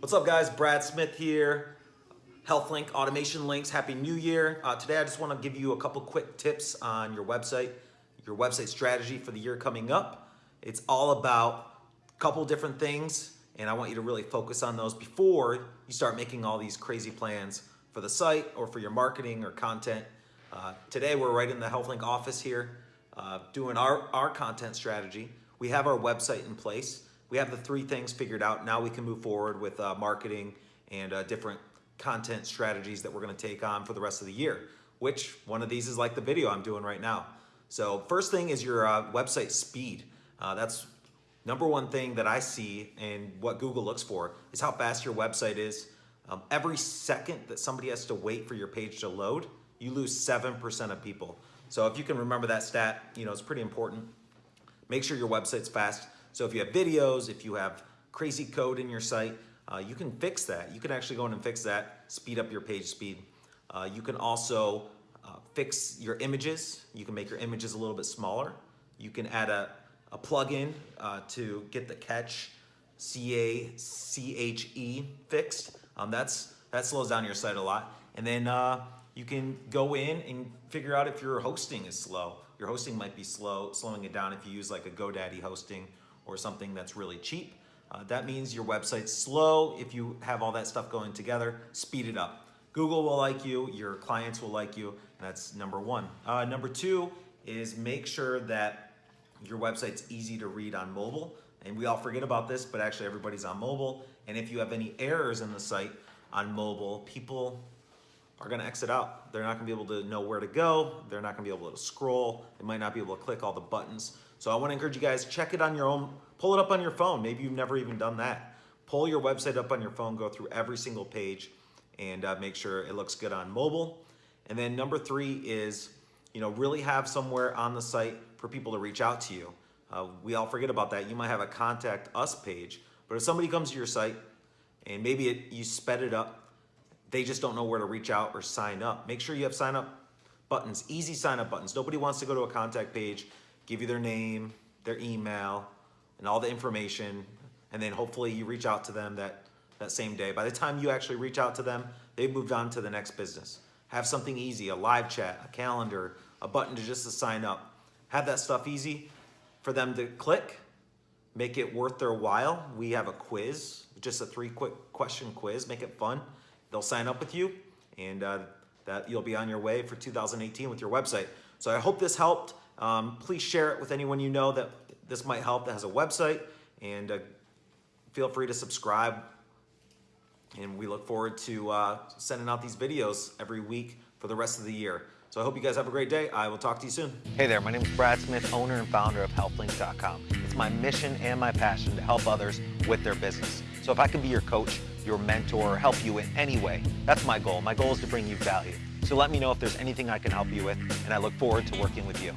What's up guys, Brad Smith here. HealthLink Automation Links, Happy New Year. Uh, today I just wanna give you a couple quick tips on your website, your website strategy for the year coming up. It's all about a couple different things and I want you to really focus on those before you start making all these crazy plans for the site or for your marketing or content. Uh, today we're right in the HealthLink office here uh, doing our, our content strategy. We have our website in place. We have the three things figured out. Now we can move forward with uh, marketing and uh, different content strategies that we're gonna take on for the rest of the year, which one of these is like the video I'm doing right now. So first thing is your uh, website speed. Uh, that's number one thing that I see and what Google looks for is how fast your website is. Um, every second that somebody has to wait for your page to load, you lose 7% of people. So if you can remember that stat, you know, it's pretty important. Make sure your website's fast. So if you have videos, if you have crazy code in your site, uh, you can fix that. You can actually go in and fix that, speed up your page speed. Uh, you can also uh, fix your images. You can make your images a little bit smaller. You can add a, a plugin uh, to get the catch C-A-C-H-E fixed. Um, that's, that slows down your site a lot. And then uh, you can go in and figure out if your hosting is slow. Your hosting might be slow, slowing it down if you use like a GoDaddy hosting or something that's really cheap. Uh, that means your website's slow. If you have all that stuff going together, speed it up. Google will like you, your clients will like you, that's number one. Uh, number two is make sure that your website's easy to read on mobile. And we all forget about this, but actually everybody's on mobile. And if you have any errors in the site on mobile, people are gonna exit out. They're not gonna be able to know where to go. They're not gonna be able to scroll. They might not be able to click all the buttons. So I wanna encourage you guys, check it on your own, pull it up on your phone. Maybe you've never even done that. Pull your website up on your phone, go through every single page and uh, make sure it looks good on mobile. And then number three is, you know, really have somewhere on the site for people to reach out to you. Uh, we all forget about that. You might have a contact us page, but if somebody comes to your site and maybe it, you sped it up they just don't know where to reach out or sign up. Make sure you have sign up buttons, easy sign up buttons. Nobody wants to go to a contact page, give you their name, their email, and all the information, and then hopefully you reach out to them that, that same day. By the time you actually reach out to them, they've moved on to the next business. Have something easy, a live chat, a calendar, a button to just to sign up. Have that stuff easy for them to click, make it worth their while. We have a quiz, just a three quick question quiz, make it fun they'll sign up with you and uh, that you'll be on your way for 2018 with your website. So I hope this helped. Um, please share it with anyone you know that this might help that has a website and uh, feel free to subscribe. And we look forward to uh, sending out these videos every week for the rest of the year. So I hope you guys have a great day. I will talk to you soon. Hey there, my name is Brad Smith, owner and founder of HealthLink.com. It's my mission and my passion to help others with their business. So if I can be your coach, your mentor, help you in any way. That's my goal. My goal is to bring you value. So let me know if there's anything I can help you with, and I look forward to working with you.